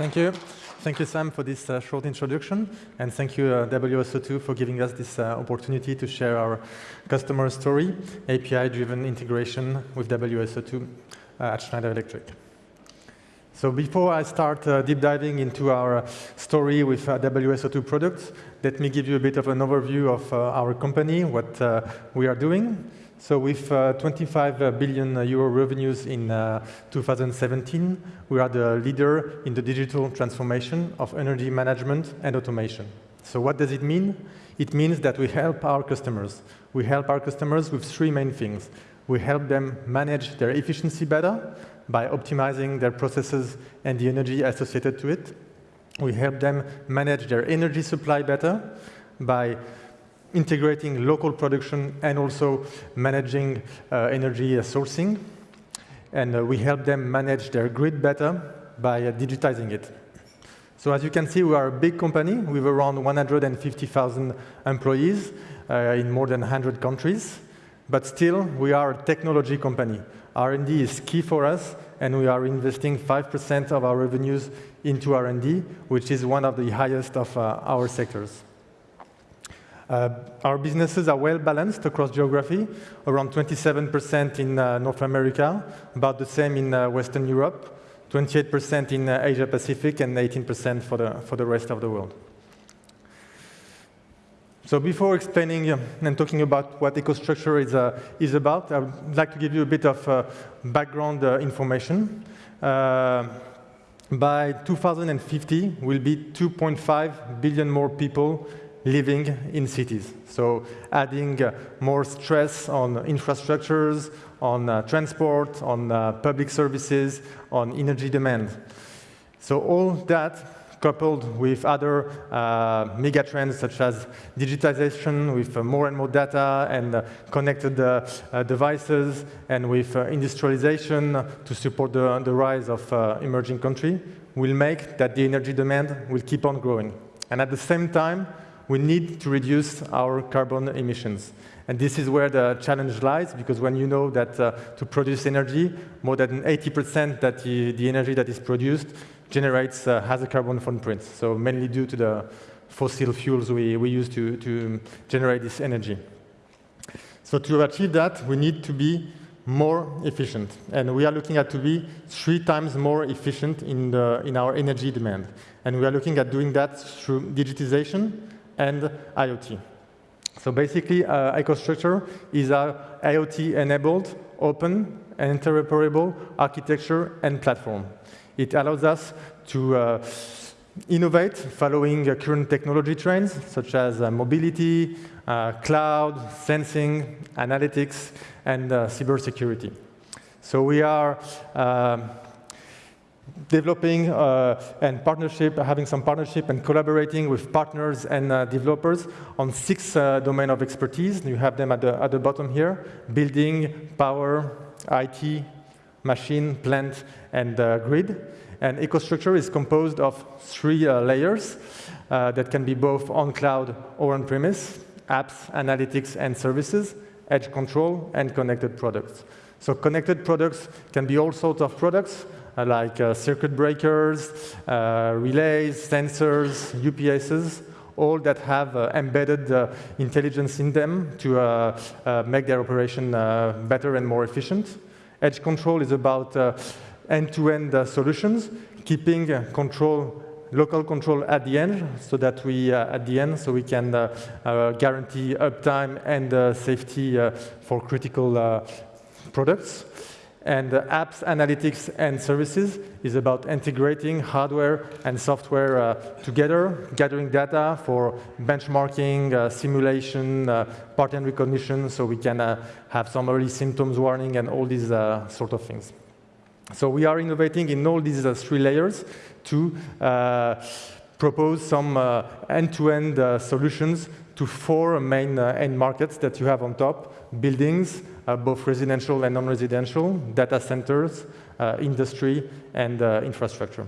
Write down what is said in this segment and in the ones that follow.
Thank you. Thank you, Sam, for this uh, short introduction. And thank you, uh, WSO2, for giving us this uh, opportunity to share our customer story, API-driven integration with WSO2 uh, at Schneider Electric. So before I start uh, deep diving into our story with uh, WSO2 products, let me give you a bit of an overview of our company, what we are doing. So with uh, 25 uh, billion uh, euro revenues in uh, 2017, we are the leader in the digital transformation of energy management and automation. So what does it mean? It means that we help our customers. We help our customers with three main things. We help them manage their efficiency better by optimizing their processes and the energy associated to it. We help them manage their energy supply better by integrating local production and also managing uh, energy sourcing. And uh, we help them manage their grid better by uh, digitizing it. So as you can see, we are a big company with around 150,000 employees uh, in more than 100 countries. But still, we are a technology company. R&D is key for us, and we are investing 5% of our revenues into R&D, which is one of the highest of uh, our sectors. Uh, our businesses are well balanced across geography, around 27% in uh, North America, about the same in uh, Western Europe, 28% in uh, Asia Pacific, and 18% for the, for the rest of the world. So before explaining um, and talking about what EcoStruxure is, uh, is about, I would like to give you a bit of uh, background information. by 2050, we'll be 2.5 billion more people living in cities. So adding uh, more stress on infrastructures, on uh, transport, on uh, public services, on energy demand. So all that coupled with other uh, mega trends such as digitization with uh, more and more data and uh, connected devices and with industrialization to support the, the rise of emerging countries will make that the energy demand will keep on growing. And at the same time, we need to reduce our carbon emissions. And this is where the challenge lies, because when you know that uh, to produce energy, more than 80% that the, the, energy that is produced generates uh, has a carbon footprint. So mainly due to the fossil fuels we, we use to, to generate this energy. So to achieve that, we need to be more efficient. And we are looking at to be three times more efficient in, the, in our energy demand. And we are looking at doing that through digitization, and IoT. So basically, uh, EcoStruxure is a IoT-enabled, open, and interoperable architecture and platform. It allows us to uh, innovate following uh, current technology trends, such as uh, mobility, uh, cloud, sensing, analytics, and uh, cybersecurity. So we are developing uh, and partnership, having some partnership and collaborating with partners and uh, developers on six uh, domain of expertise. You have them at the, at the bottom here, building, power, IT, machine, plant, and uh, grid. And EcoStruxure is composed of three uh, layers uh, that can be both on cloud or on premise, apps, analytics, and services, edge control, and connected products. So connected products can be all sorts of products, Uh, like uh, circuit breakers, uh, relays, sensors, UPSs, all that have uh, embedded uh, intelligence in them to uh, uh make their operation uh, better and more efficient. Edge control is about end-to-end -end, solutions, keeping control local control at the end, so that we at the end, so we can guarantee uptime and safety for critical products. And uh, apps, analytics, and services is about integrating hardware and software uh, together, gathering data for benchmarking, uh, simulation, uh, pattern recognition, so we can uh, have some early symptoms warning and all these uh, sort of things. So we are innovating in all these three layers to propose some end-to-end -end, solutions to four main end markets that you have on top, buildings, uh, both residential and non-residential, data centers, uh, industry, and uh, infrastructure.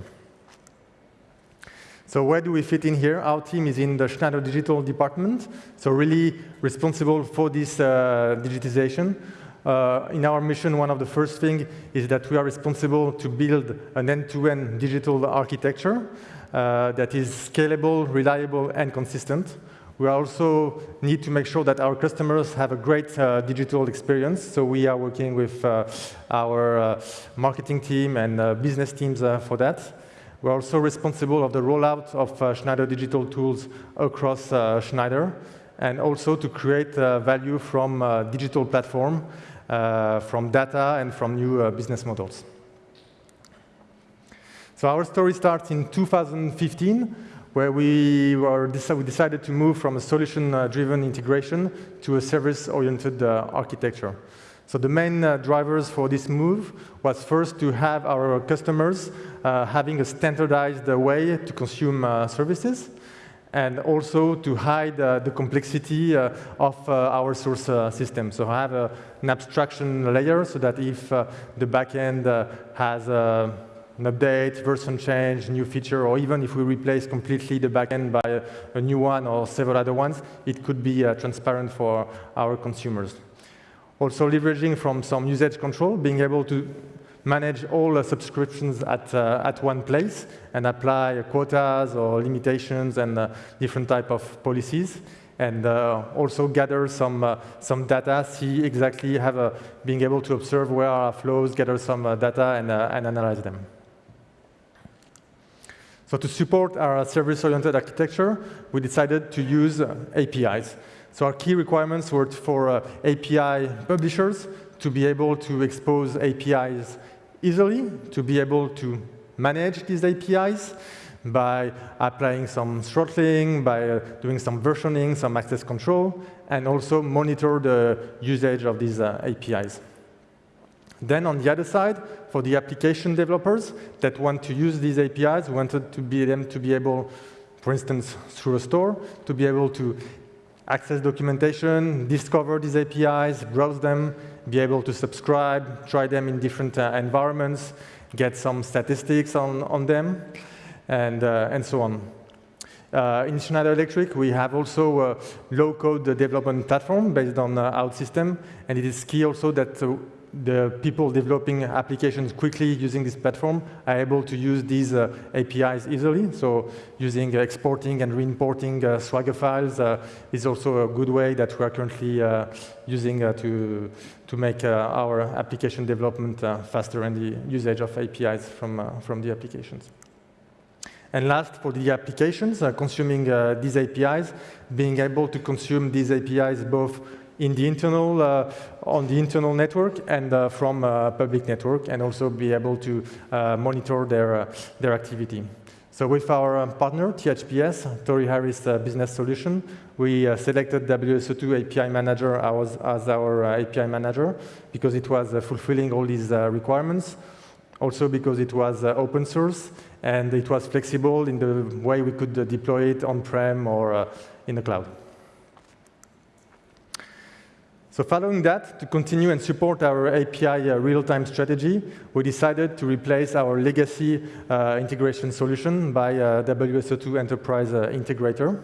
So where do we fit in here? Our team is in the Schneider Digital department, so really responsible for this uh, digitization. Uh, in our mission, one of the first things is that we are responsible to build an end-to-end -end digital architecture uh, that is scalable, reliable, and consistent. We also need to make sure that our customers have a great uh, digital experience. So we are working with uh, our uh, marketing team and uh, business teams uh, for that. We're also responsible of the rollout of uh, Schneider digital tools across Schneider and also to create value from digital platform, from data and from new business models. So our story starts in 2015 where we, were, we decided to move from a solution-driven integration to a service-oriented uh, architecture. So the main uh, drivers for this move was first to have our customers uh, having a standardized way to consume uh, services, and also to hide uh, the complexity uh, of our source system. So have an abstraction layer so that if the backend has an update, version change, new feature, or even if we replace completely the backend by a, a new one or several other ones, it could be uh, transparent for our consumers. Also leveraging from some usage control, being able to manage all the subscriptions at, uh, at one place and apply quotas or limitations and uh, different type of policies and uh, also gather some, uh, some data, see exactly, have a, being able to observe where are flows, gather some uh, data and, uh, and analyze them. So to support our service-oriented architecture, we decided to use uh, APIs. So our key requirements were for uh, API publishers to be able to expose APIs easily, to be able to manage these APIs by applying some throttling, by uh, doing some versioning, some access control, and also monitor the usage of these APIs. Then on the other side, for the application developers that want to use these APIs, we wanted to be them to be able, for instance, through a store, to be able to access documentation, discover these APIs, browse them, be able to subscribe, try them in different uh, environments, get some statistics on, on them, and, uh, and so on. Uh, in Schneider Electric, we have also a low-code development platform based on uh, OutSystem, and it is key also that uh, the people developing applications quickly using this platform are able to use these uh, APIs easily. So using uh, exporting and re-importing uh, Swagger files uh, is also a good way that we are currently uh, using uh, to, to make our application development faster and the usage of APIs from, from the applications. And last, for the applications, consuming these APIs, being able to consume these APIs both in the internal, uh, on the internal network and uh, from uh, public network, and also be able to monitor their, their activity. So with our partner, THBS, Torry Harris Business Solution, we selected WSO2 API Manager as, as our API manager because it was fulfilling all these requirements also because it was uh, open source and it was flexible in the way we could uh, deploy it on-prem or uh, in the cloud. So following that, to continue and support our API uh, real-time strategy, we decided to replace our legacy uh, integration solution by uh, WSO2 Enterprise uh, Integrator.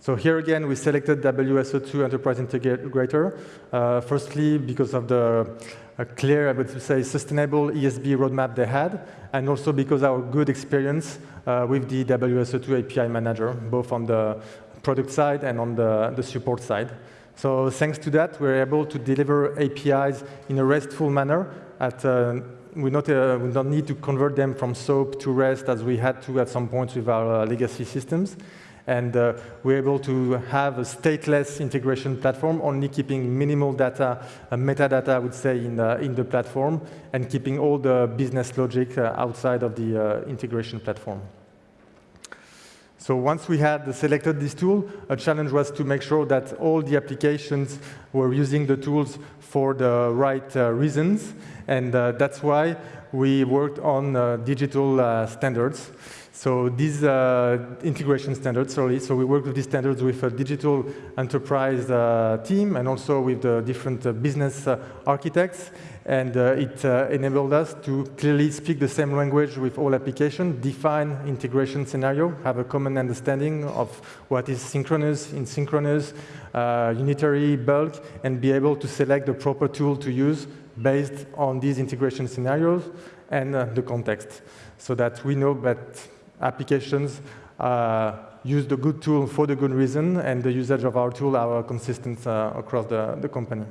So here again, we selected WSO2 Enterprise Integrator, uh, firstly because of the uh, clear, I would say, sustainable ESB roadmap they had, and also because our good experience with the WSO2 API Manager, both on the product side and on the, the support side. So thanks to that, we're able to deliver APIs in a RESTful manner. At, uh, we, not, uh, we don't need to convert them from SOAP to REST as we had to at some point with our uh, legacy systems. And uh, we're able to have a stateless integration platform, only keeping minimal data, uh, metadata, I would say, in, uh, in the platform, and keeping all the business logic outside of the integration platform. So once we had selected this tool, a challenge was to make sure that all the applications were using the tools for the right uh, reasons. And uh, that's why we worked on uh, digital uh, standards. So these uh, integration standards, sorry, so we worked with these standards with a digital enterprise uh, team and also with the different uh, business uh, architects. And uh, it uh, enabled us to clearly speak the same language with all applications, define integration scenario, have a common understanding of what is synchronous, asynchronous, unitary, bulk, and be able to select the proper tool to use based on these integration scenarios and the context so that we know that applications uh, use the good tool for the good reason, and the usage of our tool are consistent uh, across the, the company.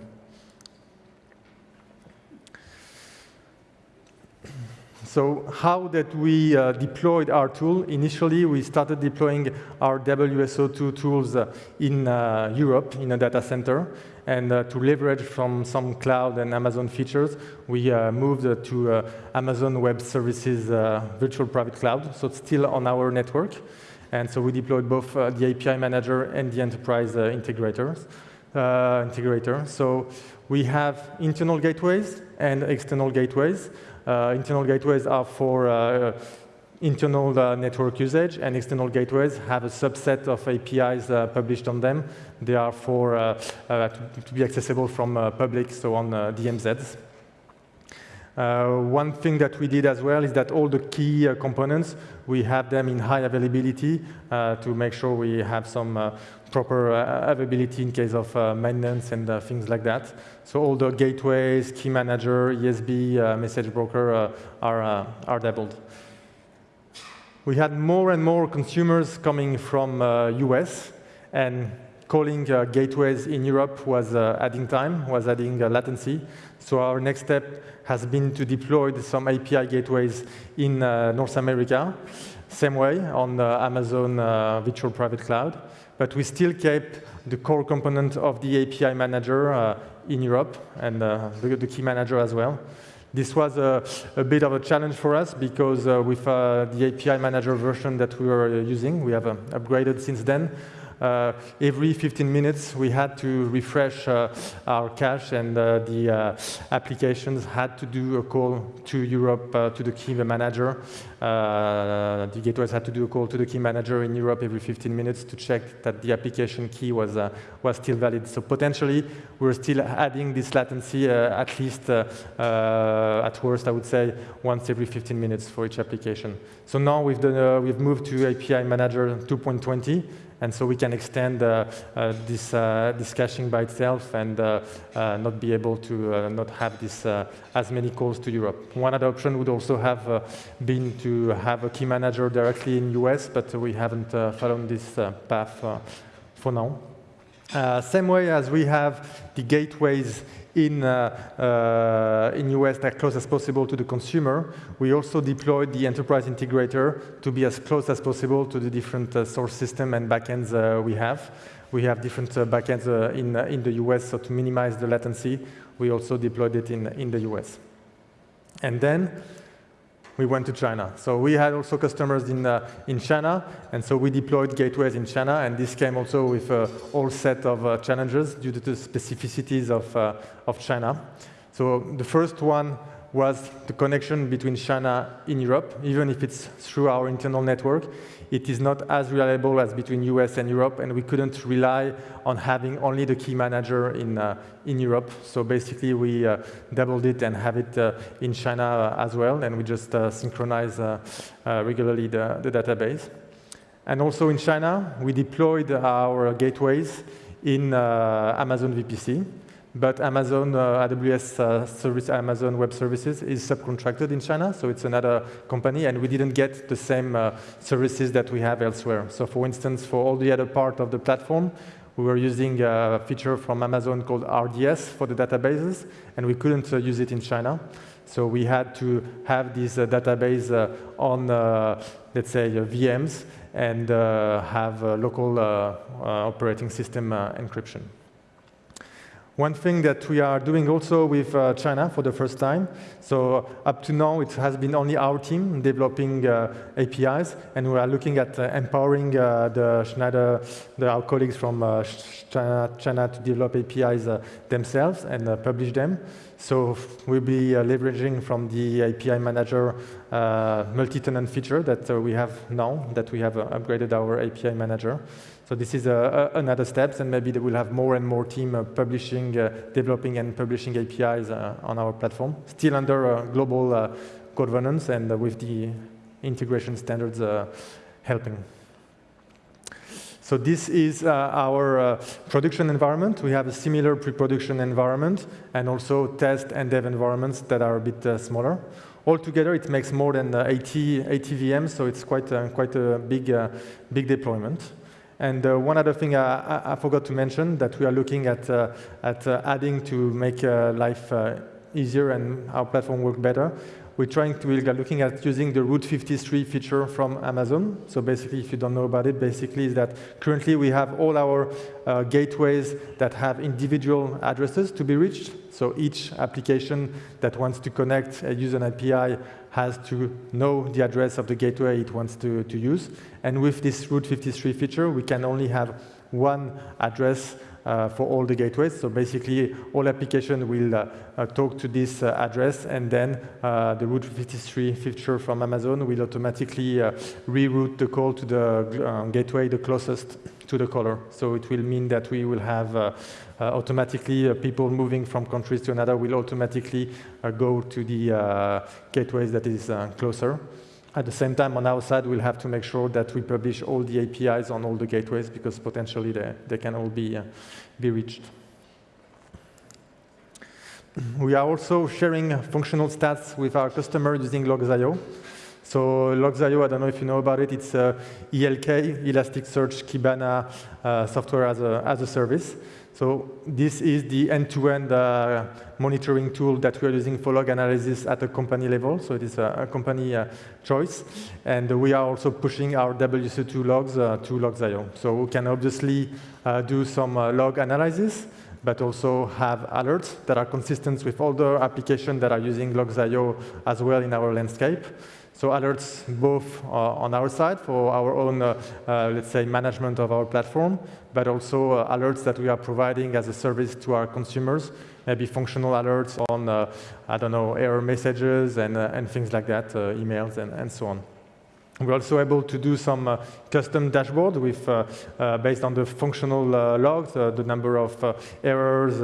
So how that we uh, deployed our tool? Initially, we started deploying our WSO2 tools uh, in uh, Europe in a data center. And uh, to leverage from some cloud and Amazon features, we uh, moved uh, to uh, Amazon Web Services uh, Virtual Private Cloud, so it's still on our network. And so we deployed both uh, the API manager and the enterprise integrators. integrator. So we have internal gateways and external gateways. Internal gateways are for internal uh, network usage, and external gateways have a subset of APIs uh, published on them. They are for uh, uh to, to, be accessible from uh, public, so on uh, DMZs. one thing that we did as well is that all the key components, we have them in high availability to make sure we have some proper availability in case of maintenance and things like that. So all the gateways, key manager, ESB, message broker are, are doubled we had more and more consumers coming from uh, US and calling uh, gateways in Europe was uh, adding time, was adding uh, latency. So our next step has been to deploy some API gateways in uh, North America, same way on uh, Amazon Virtual Private Cloud. But we still kept the core component of the API manager in Europe and the, the key manager as well. This was a, a, bit of a challenge for us because uh, with uh, the API manager version that we were using, we have uh, upgraded since then, uh, Uh, every 15 minutes, we had to refresh uh, our cache, and uh, the uh, applications had to do a call to Europe uh, to the key manager. the gateways had to do a call to the key manager in Europe every 15 minutes to check that the application key was was still valid. So potentially, we're still adding this latency at least at worst, I would say, once every 15 minutes for each application. So now we've, done, uh, we've moved to API Manager 2.20, and so we can extend uh, uh, this, uh, this caching by itself and uh, uh, not be able to uh, not have this as many calls to Europe. One other option would also have been to have a key manager directly in US, but we haven't followed this path for now. Same way as we have the gateways in, uh, uh, in US as close as possible to the consumer, we also deployed the enterprise integrator to be as close as possible to the different uh, source system and backends uh, we have. We have different backends in, in the US, so to minimize the latency, we also deployed it in, in the US. And then we went to China. So we had also customers in, uh, in China, and so we deployed gateways in China, and this came also with a whole set of uh, challenges due to the specificities of, uh, of China. So the first one was the connection between China in Europe, even if it's through our internal network it is not as reliable as between US and Europe, and we couldn't rely on having only the key manager in, uh, in Europe. So basically, we uh, doubled it and have it uh, in China uh, as well, and we just uh, synchronize uh, regularly the, the database. And also in China, we deployed our gateways in Amazon VPC but Amazon uh, AWS uh, service, Amazon Web Services is subcontracted in China, so it's another company, and we didn't get the same uh, services that we have elsewhere. So for instance, for all the other part of the platform, we were using a feature from Amazon called RDS for the databases, and we couldn't uh, use it in China. So we had to have this uh, database uh, on, let's say, VMs and have local operating system encryption. One thing that we are doing also with uh, China for the first time, so up to now it has been only our team developing uh, APIs, and we are looking at uh, empowering uh, the Schneider, the, our colleagues from uh, China, China, to develop APIs uh, themselves and publish them. So we'll be leveraging from the API manager multi-tenant feature that we have now, that we have upgraded our API manager. So this is uh, another step, and maybe we'll have more and more team uh, publishing, developing and publishing APIs on our platform, still under global governance and with the integration standards helping. So this is uh, our uh, production environment. We have a similar pre-production environment and also test and dev environments that are a bit uh, smaller. Altogether, it makes more than uh, 80, 80 VMs, so it's quite, uh, quite a big, uh, big deployment. And one other thing I, I, forgot to mention that we are looking at, at adding to make life easier and our platform work better we're trying to, we're looking at using the Route 53 feature from Amazon. So basically, if you don't know about it, basically is that currently we have all our uh, gateways that have individual addresses to be reached. So each application that wants to connect, uh, use an API, has to know the address of the gateway it wants to, to use. And with this Route 53 feature, we can only have one address uh, for all the gateways. So basically, all application will uh, uh, talk to this uh, address, and then uh, the Route 53 feature from Amazon will automatically reroute the call to the gateway the closest to the caller. So it will mean that we will have automatically people moving from countries to another will automatically go to the gateways that is closer. At the same time, on our side, we'll have to make sure that we publish all the APIs on all the gateways because potentially they, they can all be, uh, be reached. We are also sharing functional stats with our customer using Logz.io. So Logz.io, I don't know if you know about it, it's uh, ELK, Elasticsearch Kibana uh, software as a, as a service. So this is the end-to-end -end, uh, monitoring tool that we are using for log analysis at a company level. So it is a, a company uh, choice. And we are also pushing our WSO2 logs uh, to Logz.io. So we can obviously uh, do some uh, log analysis, but also have alerts that are consistent with all the applications that are using Logz.io as well in our landscape. So alerts both uh, on our side for our own, uh, uh, let's say, management of our platform, but also uh, alerts that we are providing as a service to our consumers, maybe functional alerts on, uh, I don't know, error messages and, uh, and things like that, emails and, and so on. We're also able to do some uh, custom dashboard with, uh, uh, based on the functional uh, logs, uh, the number of uh, errors,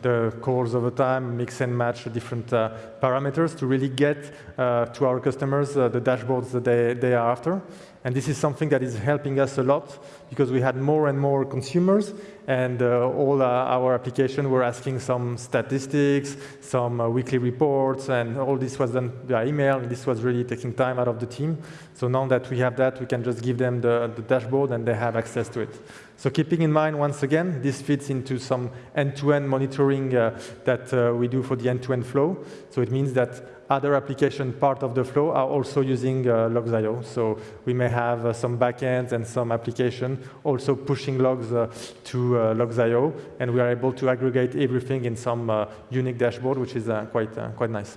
the calls over time, mix and match different parameters to really get to our customers the dashboards that they, they are after. And this is something that is helping us a lot because we had more and more consumers and uh, all uh, our applications were asking some statistics, some uh, weekly reports, and all this was done via email, and this was really taking time out of the team. So now that we have that, we can just give them the, the dashboard and they have access to it. So keeping in mind, once again, this fits into some end-to-end -end monitoring uh, that uh, we do for the end-to-end -end flow. So it means that other application part of the flow are also using uh, logz.io. So we may have uh, some backends and some application also pushing logs uh, to uh, logz.io, and we are able to aggregate everything in some uh, unique dashboard, which is uh, quite, quite nice.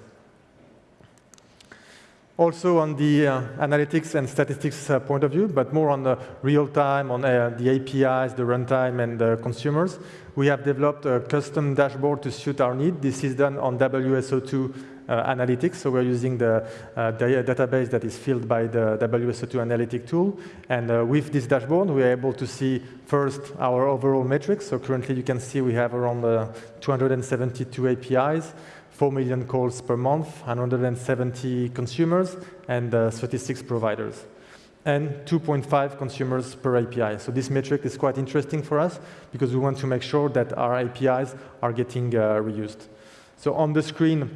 Also on the analytics and statistics point of view, but more on the real time, on the APIs, the runtime, and the consumers, we have developed a custom dashboard to suit our need. This is done on WSO2 uh, analytics. So we're using the, uh, database that is filled by the WSO2 analytic tool. And uh, with this dashboard, we're able to see first our overall metrics. So currently you can see we have around 272 APIs. 4 million calls per month, 170 consumers, and uh, 36 providers, and 2.5 consumers per API. So this metric is quite interesting for us because we want to make sure that our APIs are getting uh, reused. So on the screen,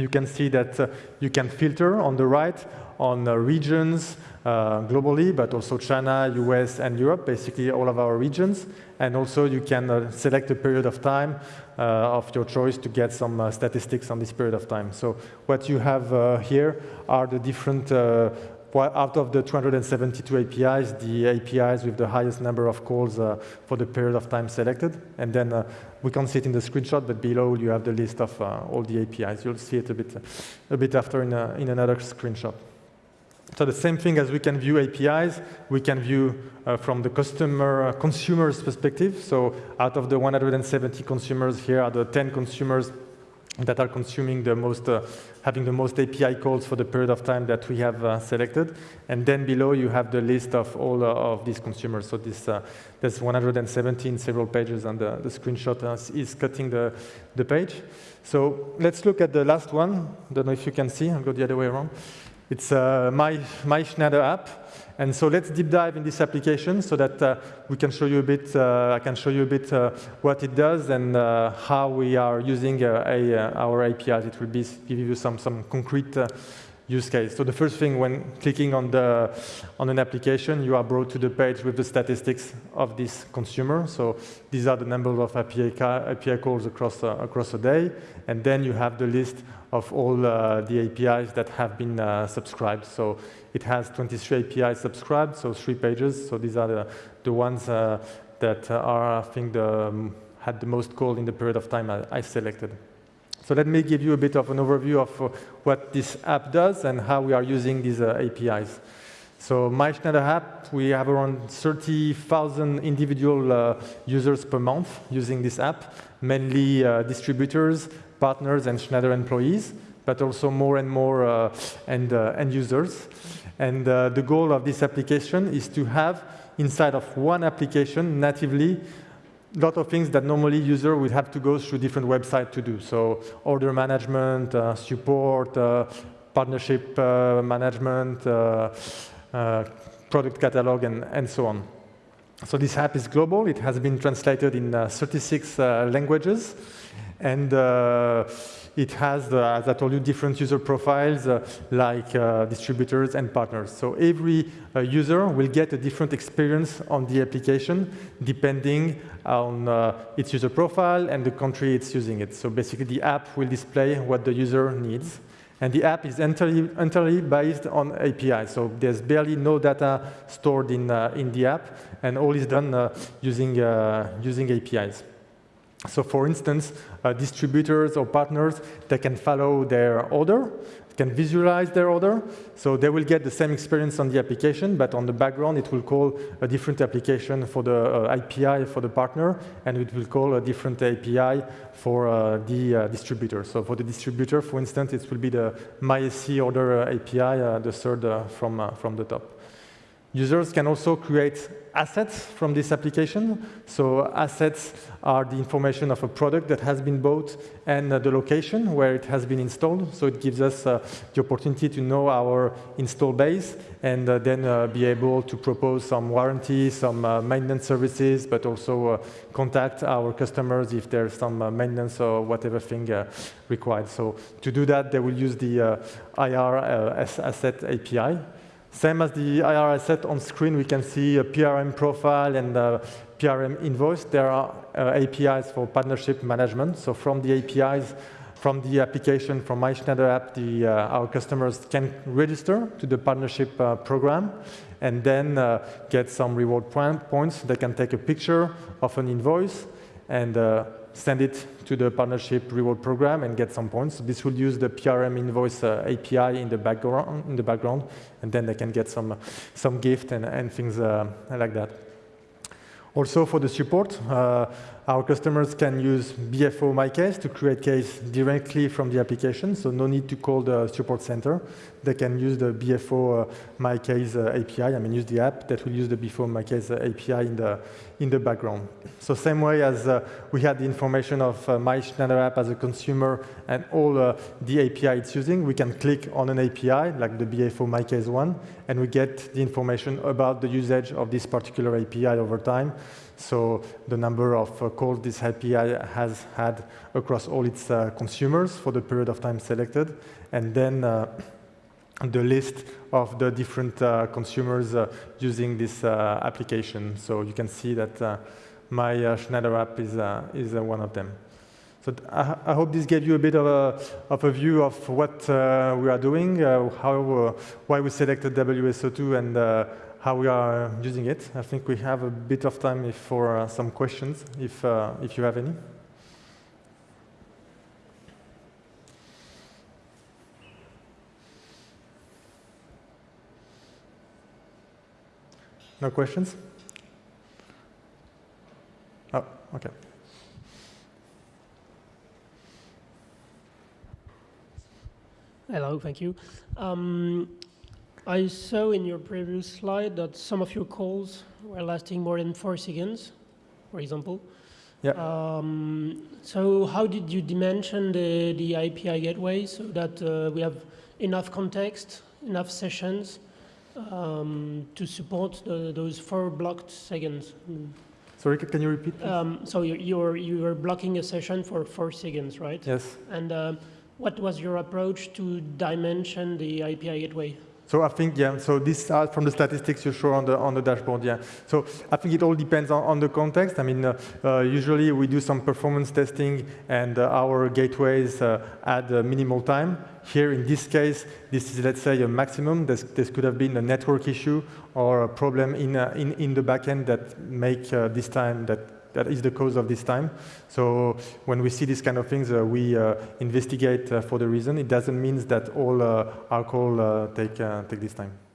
you can see that uh, you can filter on the right on uh, regions uh, globally, but also China, US, and Europe, basically all of our regions. And also you can uh, select a period of time uh, of your choice to get some uh, statistics on this period of time. So what you have here are the different out of the 272 APIs, the APIs with the highest number of calls uh, for the period of time selected. And then uh, we can see it in the screenshot, but below you have the list of uh, all the APIs. You'll see it a bit, a bit after in, a, in another screenshot. So the same thing as we can view APIs, we can view uh, from the customer uh, consumer's perspective. So out of the 170 consumers, here are the 10 consumers that are consuming the most, uh, having the most API calls for the period of time that we have uh, selected. And then below you have the list of all uh, of these consumers. So this, uh, there's 117 several pages and the, the screenshot is cutting the, the page. So let's look at the last one. I don't know if you can see, I'll go the other way around. It's uh, my, my Schneider app. And so let's deep dive in this application so that uh, we can show you a bit, uh, I can show you a bit uh, what it does and uh, how we are using uh, a, uh, our APIs. It will be, give you some, some concrete use case. So the first thing when clicking on, the, on an application, you are brought to the page with the statistics of this consumer. So these are the number of API, API calls across, across a day. And then you have the list of all the APIs that have been subscribed. So it has 23 APIs subscribed, so three pages. So these are the, the ones uh, that are, I think, the, um, had the most call in the period of time I, I, selected. So let me give you a bit of an overview of uh, what this app does and how we are using these uh, APIs. So my Schneider app, we have around 30,000 individual uh, users per month using this app, mainly uh, distributors, partners, and Schneider employees, but also more and more uh, end, uh, end users. And uh, the goal of this application is to have inside of one application natively a lot of things that normally user would have to go through different websites to do. So order management, uh, support, uh, partnership uh, management, uh, uh, product catalog, and, and so on. So this app is global. It has been translated in 36 languages. And it has, uh, as I told you, different user profiles uh, like uh, distributors and partners. So every uh, user will get a different experience on the application depending on uh, its user profile and the country it's using it. So basically the app will display what the user needs. And the app is entirely, entirely based on API. So there's barely no data stored in, uh, in the app, and all is done using, using APIs. So for instance, uh, distributors or partners, they can follow their order, can visualize their order, so they will get the same experience on the application, but on the background it will call a different application for the uh, API for the partner, and it will call a different API for uh, the uh, distributor. So for the distributor, for instance, it will be the MySC order uh, API, uh, the third from, from the top. Users can also create assets from this application. So assets are the information of a product that has been bought and uh, the location where it has been installed. So it gives us uh, the opportunity to know our install base and uh, then uh, be able to propose some warranty, some uh, maintenance services, but also uh, contact our customers if there's some maintenance or whatever thing required. So to do that, they will use the IR asset API. Same as the IR asset on screen, we can see a PRM profile and a PRM invoice. There are uh, APIs for partnership management. So from the APIs, from the application, from My Schneider app, the, uh, our customers can register to the partnership uh, program and then uh, get some reward points. They can take a picture of an invoice and uh, send it to the partnership reward program and get some points. This will use the PRM invoice uh, API in the background, in the background, and then they can get some some gift and, and things uh, like that. Also for the support, uh, our customers can use BFO MyCase to create case directly from the application, so no need to call the support center. They can use the BFO uh, MyCase uh, API, I mean use the app that will use the BFO MyCase uh, API in the, in the background. So same way as uh, we had the information of uh, My Schneider app as a consumer and all uh, the API it's using, we can click on an API like the BFO MyCase one, and we get the information about the usage of this particular API over time. So the number of uh, calls this API has had across all its uh, consumers for the period of time selected, and then uh, the list of the different uh, consumers uh, using this uh, application. So you can see that my Schneider app is, is one of them. So I, I, hope this gave you a bit of a, of a view of what we are doing, how, why we selected WSO2 and how we are using it. I think we have a bit of time for uh, some questions, if, uh, if you have any. No questions? Oh, okay. Hello, thank you. Um, I saw in your previous slide that some of your calls were lasting more than four seconds, for example. Yeah. Um, so how did you dimension the, the API gateway so that uh, we have enough context, enough sessions um, to support the, those four blocked seconds? Sorry, can you repeat? Um, so you, you're, you were blocking a session for four seconds, right? yes. And uh, what was your approach to dimension the API gateway? So I think, yeah, so this are from the statistics you show on the, on the dashboard, yeah. So I think it all depends on, on the context. I mean, uh, uh, usually we do some performance testing and uh, our gateways uh, add uh, minimal time. Here in this case, this is, let's say, a maximum. This, this could have been a network issue or a problem in, uh, in, in the backend that make uh, this time that that is the cause of this time. So when we see these kind of things, uh, we uh, investigate uh, for the reason. It doesn't mean that all uh, take, take this time.